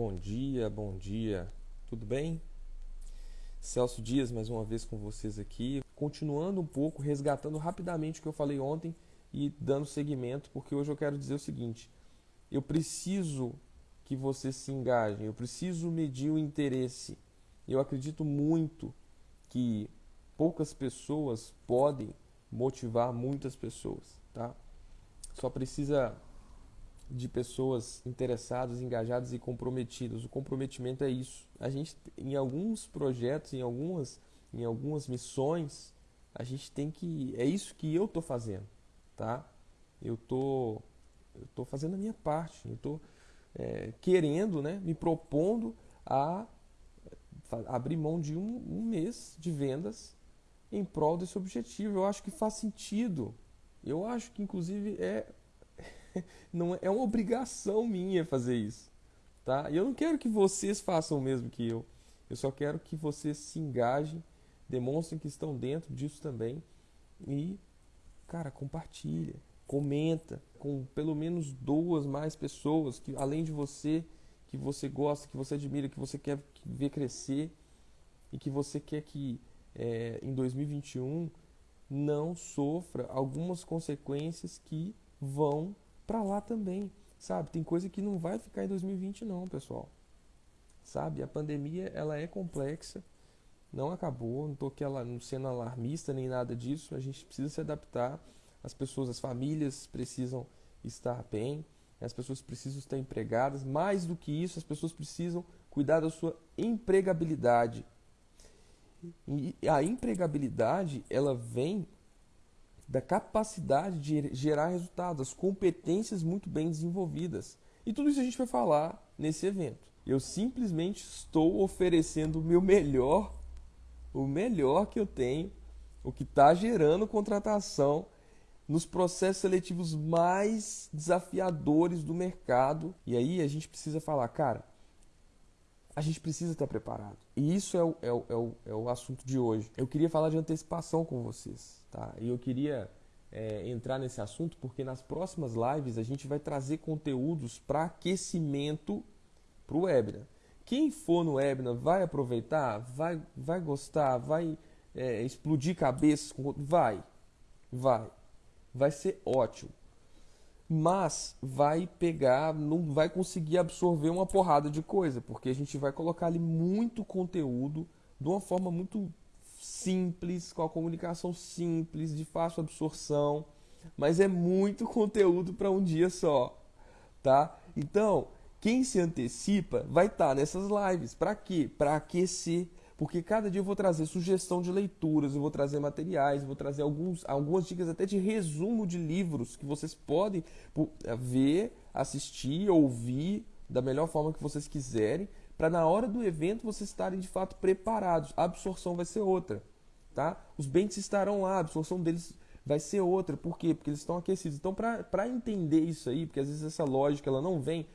Bom dia, bom dia. Tudo bem? Celso Dias mais uma vez com vocês aqui, continuando um pouco, resgatando rapidamente o que eu falei ontem e dando seguimento, porque hoje eu quero dizer o seguinte: eu preciso que vocês se engajem, eu preciso medir o interesse. Eu acredito muito que poucas pessoas podem motivar muitas pessoas, tá? Só precisa de pessoas interessadas, engajadas e comprometidas. O comprometimento é isso. A gente em alguns projetos, em algumas em algumas missões, a gente tem que é isso que eu tô fazendo, tá? Eu tô eu tô fazendo a minha parte. Eu tô é, querendo, né, me propondo a abrir mão de um, um mês de vendas em prol desse objetivo. Eu acho que faz sentido. Eu acho que inclusive é não é, é uma obrigação minha fazer isso, tá? E eu não quero que vocês façam o mesmo que eu. Eu só quero que vocês se engajem, demonstrem que estão dentro disso também e, cara, compartilha, comenta com pelo menos duas mais pessoas que além de você que você gosta, que você admira, que você quer ver crescer e que você quer que é, em 2021 não sofra algumas consequências que vão para lá também, sabe? Tem coisa que não vai ficar em 2020 não, pessoal. Sabe? A pandemia ela é complexa, não acabou, não estou aqui não sendo alarmista nem nada disso. A gente precisa se adaptar. As pessoas, as famílias precisam estar bem, as pessoas precisam estar empregadas. Mais do que isso, as pessoas precisam cuidar da sua empregabilidade. E a empregabilidade ela vem da capacidade de gerar resultados, as competências muito bem desenvolvidas. E tudo isso a gente vai falar nesse evento. Eu simplesmente estou oferecendo o meu melhor, o melhor que eu tenho, o que está gerando contratação nos processos seletivos mais desafiadores do mercado. E aí a gente precisa falar, cara, a gente precisa estar preparado. E isso é o, é, o, é, o, é o assunto de hoje. Eu queria falar de antecipação com vocês, tá? E eu queria é, entrar nesse assunto porque nas próximas lives a gente vai trazer conteúdos para aquecimento para o webinar. Quem for no webinar vai aproveitar, vai, vai gostar, vai é, explodir cabeças, vai, vai, vai ser ótimo mas vai pegar, não vai conseguir absorver uma porrada de coisa, porque a gente vai colocar ali muito conteúdo de uma forma muito simples, com a comunicação simples, de fácil absorção, mas é muito conteúdo para um dia só, tá? Então, quem se antecipa vai estar tá nessas lives. Para quê? Para aquecer porque cada dia eu vou trazer sugestão de leituras, eu vou trazer materiais, vou trazer alguns, algumas dicas até de resumo de livros que vocês podem eh, ver, assistir, ouvir da melhor forma que vocês quiserem, para na hora do evento vocês estarem de fato preparados. A absorção vai ser outra, tá? Os bens estarão lá, a absorção deles vai ser outra. Por quê? Porque eles estão aquecidos. Então, para entender isso aí, porque às vezes essa lógica ela não vem,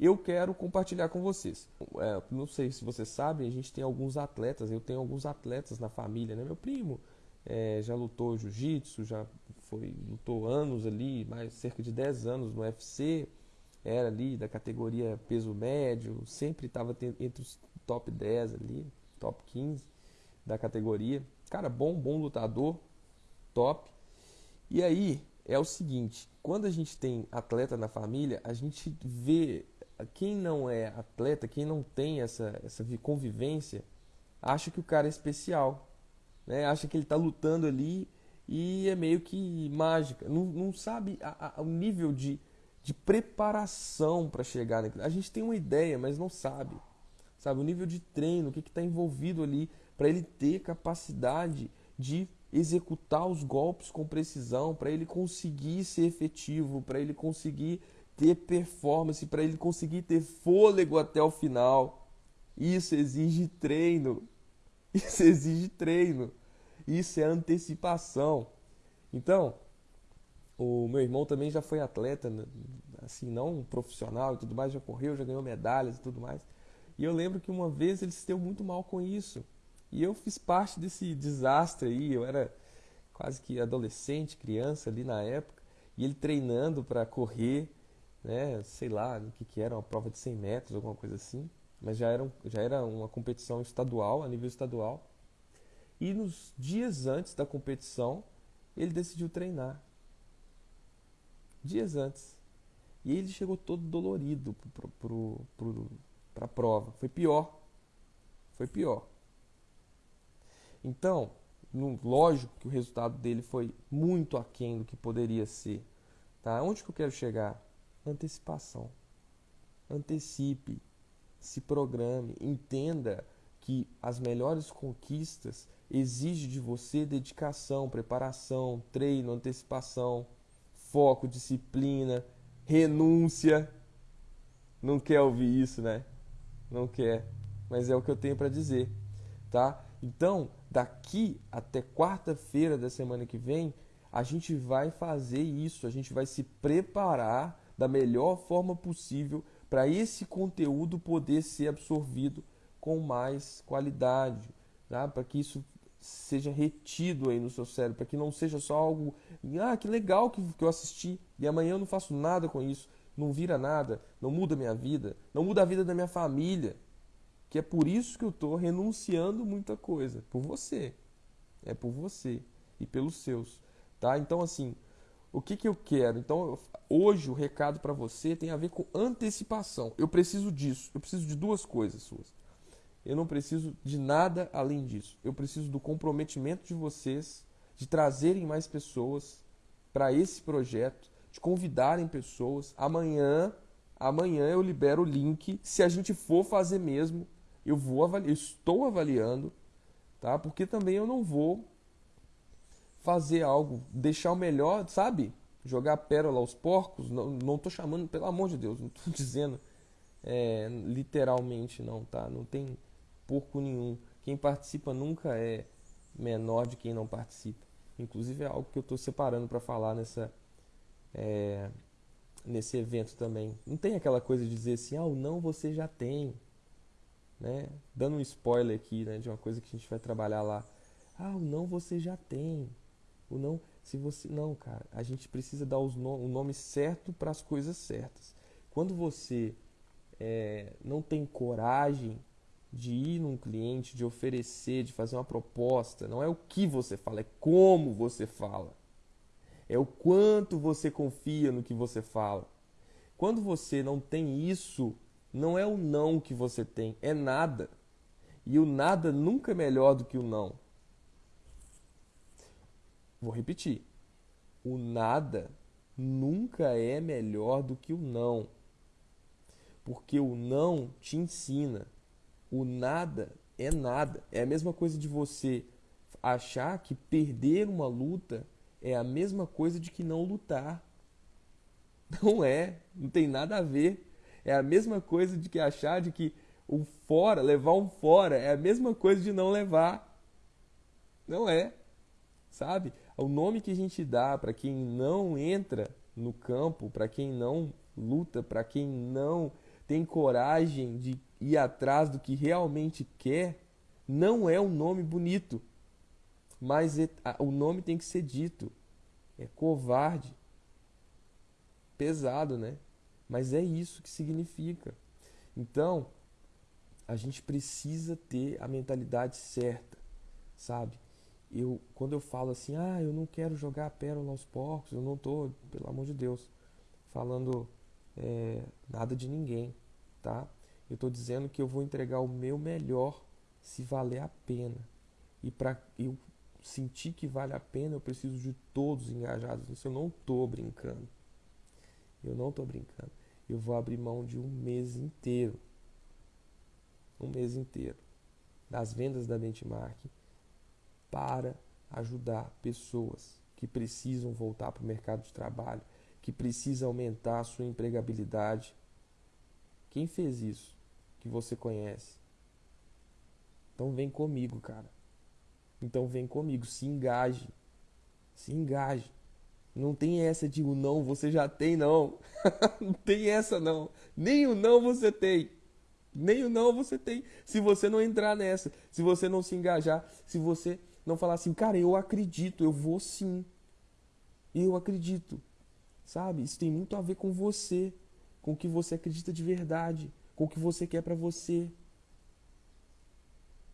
eu quero compartilhar com vocês. É, não sei se vocês sabem, a gente tem alguns atletas, eu tenho alguns atletas na família, né? Meu primo é, já lutou jiu-jitsu, já foi, lutou anos ali, mais cerca de 10 anos no UFC, era ali da categoria peso médio, sempre estava entre os top 10 ali, top 15 da categoria. Cara, bom, bom lutador, top. E aí é o seguinte, quando a gente tem atleta na família, a gente vê quem não é atleta, quem não tem essa, essa convivência, acha que o cara é especial. Né? Acha que ele está lutando ali e é meio que mágica. Não, não sabe a, a, o nível de, de preparação para chegar naquilo. A gente tem uma ideia, mas não sabe. Sabe, o nível de treino, o que está envolvido ali para ele ter capacidade de executar os golpes com precisão, para ele conseguir ser efetivo, para ele conseguir ter performance, para ele conseguir ter fôlego até o final. Isso exige treino. Isso exige treino. Isso é antecipação. Então, o meu irmão também já foi atleta, né, assim, não profissional e tudo mais, já correu, já ganhou medalhas e tudo mais. E eu lembro que uma vez ele se deu muito mal com isso. E eu fiz parte desse desastre aí. Eu era quase que adolescente, criança ali na época, e ele treinando para correr né? Sei lá, o que, que era, uma prova de 100 metros, alguma coisa assim. Mas já era, já era uma competição estadual, a nível estadual. E nos dias antes da competição, ele decidiu treinar. Dias antes. E ele chegou todo dolorido para a prova. Foi pior. Foi pior. Então, no, lógico que o resultado dele foi muito aquém do que poderia ser. Tá? Onde que eu quero chegar? Antecipação. Antecipe, se programe, entenda que as melhores conquistas exigem de você dedicação, preparação, treino, antecipação, foco, disciplina, renúncia. Não quer ouvir isso, né? Não quer, mas é o que eu tenho para dizer, tá? Então, daqui até quarta-feira da semana que vem, a gente vai fazer isso, a gente vai se preparar da melhor forma possível para esse conteúdo poder ser absorvido com mais qualidade, tá? para que isso seja retido aí no seu cérebro, para que não seja só algo, ah, que legal que, que eu assisti e amanhã eu não faço nada com isso, não vira nada, não muda minha vida, não muda a vida da minha família que é por isso que eu estou renunciando muita coisa, por você. É por você e pelos seus, tá? Então assim, o que que eu quero? Então, hoje o recado para você tem a ver com antecipação. Eu preciso disso. Eu preciso de duas coisas suas. Eu não preciso de nada além disso. Eu preciso do comprometimento de vocês, de trazerem mais pessoas para esse projeto, de convidarem pessoas. Amanhã, amanhã eu libero o link, se a gente for fazer mesmo eu vou avaliar, estou avaliando, tá? Porque também eu não vou fazer algo, deixar o melhor, sabe? Jogar pérola aos porcos, não, não tô chamando, pelo amor de Deus, não tô dizendo é, literalmente não, tá? Não tem porco nenhum. Quem participa nunca é menor de quem não participa. Inclusive é algo que eu estou separando para falar nessa é, nesse evento também. Não tem aquela coisa de dizer assim, ah, o não você já tem né? Dando um spoiler aqui, né, de uma coisa que a gente vai trabalhar lá. Ah, o não você já tem. O não, se você não, cara, a gente precisa dar os no, o nome certo para as coisas certas. Quando você é, não tem coragem de ir num cliente, de oferecer, de fazer uma proposta, não é o que você fala, é como você fala. É o quanto você confia no que você fala. Quando você não tem isso não é o não que você tem, é nada. E o nada nunca é melhor do que o não. Vou repetir. O nada nunca é melhor do que o não. Porque o não te ensina. O nada é nada. É a mesma coisa de você achar que perder uma luta é a mesma coisa de que não lutar. Não é, não tem nada a ver. É a mesma coisa de que achar de que o fora, levar um fora, é a mesma coisa de não levar. Não é. Sabe? O nome que a gente dá para quem não entra no campo, para quem não luta, para quem não tem coragem de ir atrás do que realmente quer, não é um nome bonito. Mas é, o nome tem que ser dito. É covarde. Pesado, né? Mas é isso que significa. Então, a gente precisa ter a mentalidade certa, sabe? Eu, quando eu falo assim, ah, eu não quero jogar a pérola aos porcos, eu não estou, pelo amor de Deus, falando é, nada de ninguém, tá? Eu estou dizendo que eu vou entregar o meu melhor se valer a pena. E para eu sentir que vale a pena, eu preciso de todos engajados nisso. Eu não estou brincando. Eu não estou brincando eu vou abrir mão de um mês inteiro. Um mês inteiro das vendas da benchmark para ajudar pessoas que precisam voltar para o mercado de trabalho, que precisam aumentar a sua empregabilidade. Quem fez isso que você conhece? Então vem comigo, cara. Então vem comigo, se engaje. Se engaje. Não tem essa de o não você já tem, não. não tem essa, não. Nem o não você tem. Nem o não você tem. Se você não entrar nessa, se você não se engajar, se você não falar assim, cara, eu acredito, eu vou sim. Eu acredito. Sabe? Isso tem muito a ver com você. com o que você acredita de verdade, com o que você quer para você.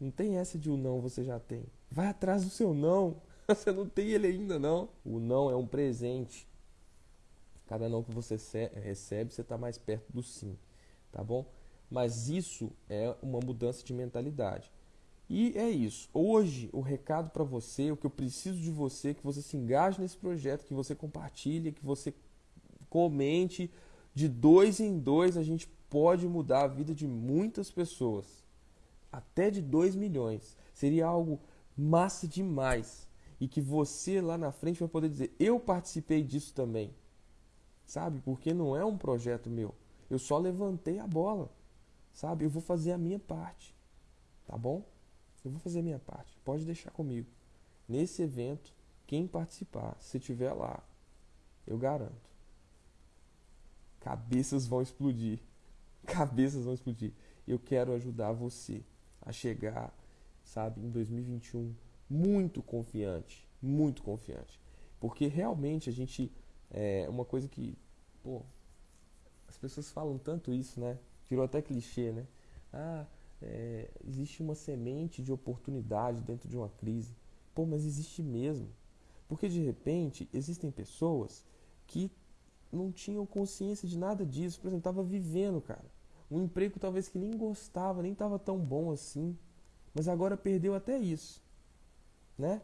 Não tem essa de o não você já tem. Vai atrás do seu não. Você não tem ele ainda não. O não é um presente. Cada não que você recebe, você está mais perto do sim, tá bom? Mas isso é uma mudança de mentalidade. E é isso. Hoje, o recado para você, o que eu preciso de você, que você se engaje nesse projeto, que você compartilhe, que você comente. De dois em dois, a gente pode mudar a vida de muitas pessoas. Até de 2 milhões. Seria algo massa demais. E que você lá na frente vai poder dizer: Eu participei disso também. Sabe? Porque não é um projeto meu. Eu só levantei a bola. Sabe? Eu vou fazer a minha parte. Tá bom? Eu vou fazer a minha parte. Pode deixar comigo. Nesse evento, quem participar, se tiver lá, eu garanto. Cabeças vão explodir. Cabeças vão explodir. Eu quero ajudar você a chegar, sabe, em 2021 muito confiante, muito confiante. Porque realmente a gente é uma coisa que, pô, as pessoas falam tanto isso, né? Virou até clichê, né? Ah, é, existe uma semente de oportunidade dentro de uma crise. Pô, mas existe mesmo. Porque de repente existem pessoas que não tinham consciência de nada disso. Por exemplo, estava vivendo, cara. Um emprego talvez que nem gostava, nem estava tão bom assim. Mas agora perdeu até isso. Né?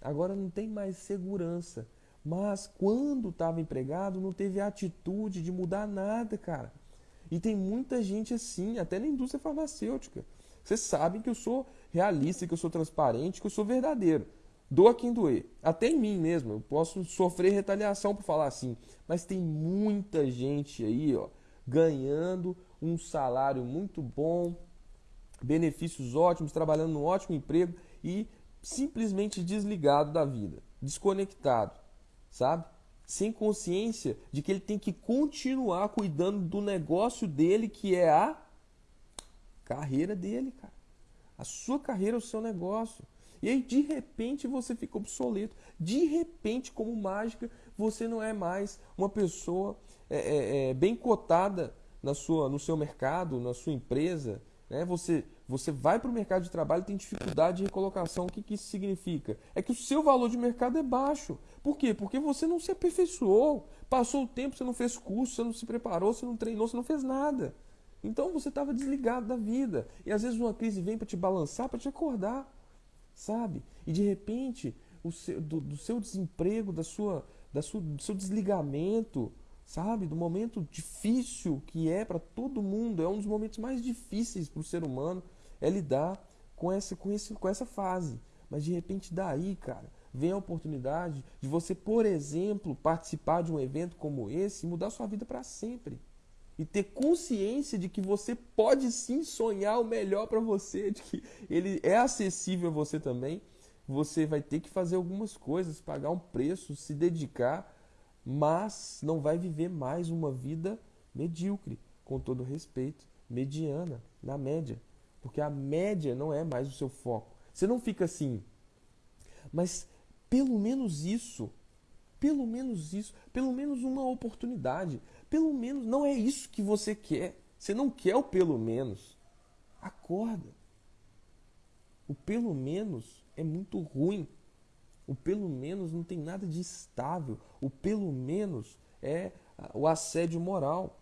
Agora não tem mais segurança. Mas quando estava empregado, não teve atitude de mudar nada, cara. E tem muita gente assim, até na indústria farmacêutica. Vocês sabem que eu sou realista, que eu sou transparente, que eu sou verdadeiro. Doa quem doer. Até em mim mesmo. Eu posso sofrer retaliação por falar assim. Mas tem muita gente aí, ó, ganhando um salário muito bom, benefícios ótimos, trabalhando num ótimo emprego e simplesmente desligado da vida, desconectado, sabe? Sem consciência de que ele tem que continuar cuidando do negócio dele, que é a carreira dele, cara. A sua carreira o seu negócio. E aí, de repente, você fica obsoleto. De repente, como mágica, você não é mais uma pessoa é, é, é, bem cotada na sua, no seu mercado, na sua empresa. Né? Você você vai para o mercado de trabalho e tem dificuldade de recolocação. O que, que isso significa? É que o seu valor de mercado é baixo. Por quê? Porque você não se aperfeiçoou. Passou o tempo, você não fez curso, você não se preparou, você não treinou, você não fez nada. Então você estava desligado da vida. E às vezes uma crise vem para te balançar, para te acordar. Sabe? E de repente, seu, do, do seu desemprego, da sua, da sua, do seu desligamento, sabe? Do momento difícil que é para todo mundo. É um dos momentos mais difíceis para o ser humano é lidar com essa, com, esse, com essa fase. Mas de repente, daí, cara, vem a oportunidade de você, por exemplo, participar de um evento como esse e mudar sua vida para sempre. E ter consciência de que você pode sim sonhar o melhor para você, de que ele é acessível a você também. Você vai ter que fazer algumas coisas, pagar um preço, se dedicar, mas não vai viver mais uma vida medíocre, com todo respeito, mediana, na média. Porque a média não é mais o seu foco. Você não fica assim. Mas pelo menos isso, pelo menos isso, pelo menos uma oportunidade. Pelo menos não é isso que você quer. Você não quer o pelo menos. Acorda. O pelo menos é muito ruim. O pelo menos não tem nada de estável. O pelo menos é o assédio moral.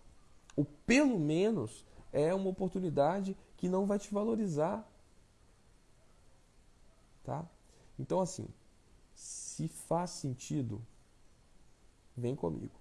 O pelo menos é uma oportunidade que não vai te valorizar. Tá? Então, assim, se faz sentido, vem comigo.